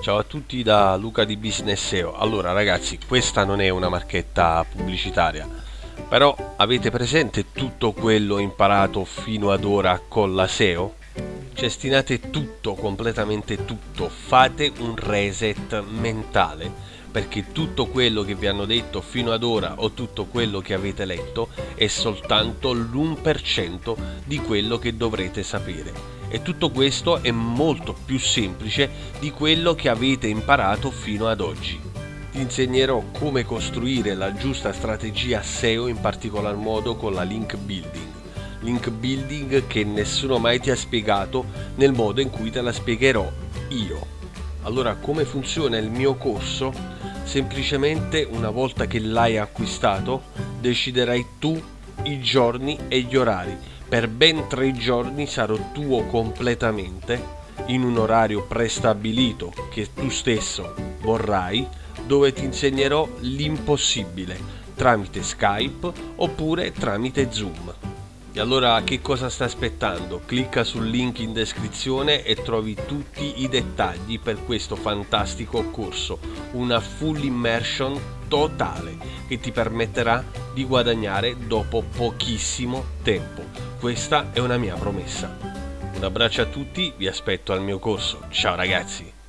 Ciao a tutti da Luca di Business SEO. Allora ragazzi, questa non è una marchetta pubblicitaria, però avete presente tutto quello imparato fino ad ora con la SEO? Cestinate tutto, completamente tutto, fate un reset mentale, perché tutto quello che vi hanno detto fino ad ora o tutto quello che avete letto è soltanto l'1% di quello che dovrete sapere e tutto questo è molto più semplice di quello che avete imparato fino ad oggi. Ti insegnerò come costruire la giusta strategia SEO in particolar modo con la link building. Link building che nessuno mai ti ha spiegato nel modo in cui te la spiegherò io. Allora come funziona il mio corso? Semplicemente una volta che l'hai acquistato deciderai tu i giorni e gli orari per ben tre giorni sarò tuo completamente in un orario prestabilito che tu stesso vorrai dove ti insegnerò l'impossibile tramite Skype oppure tramite Zoom. E allora che cosa stai aspettando? Clicca sul link in descrizione e trovi tutti i dettagli per questo fantastico corso, una full immersion totale che ti permetterà di guadagnare dopo pochissimo tempo. Questa è una mia promessa. Un abbraccio a tutti, vi aspetto al mio corso. Ciao ragazzi!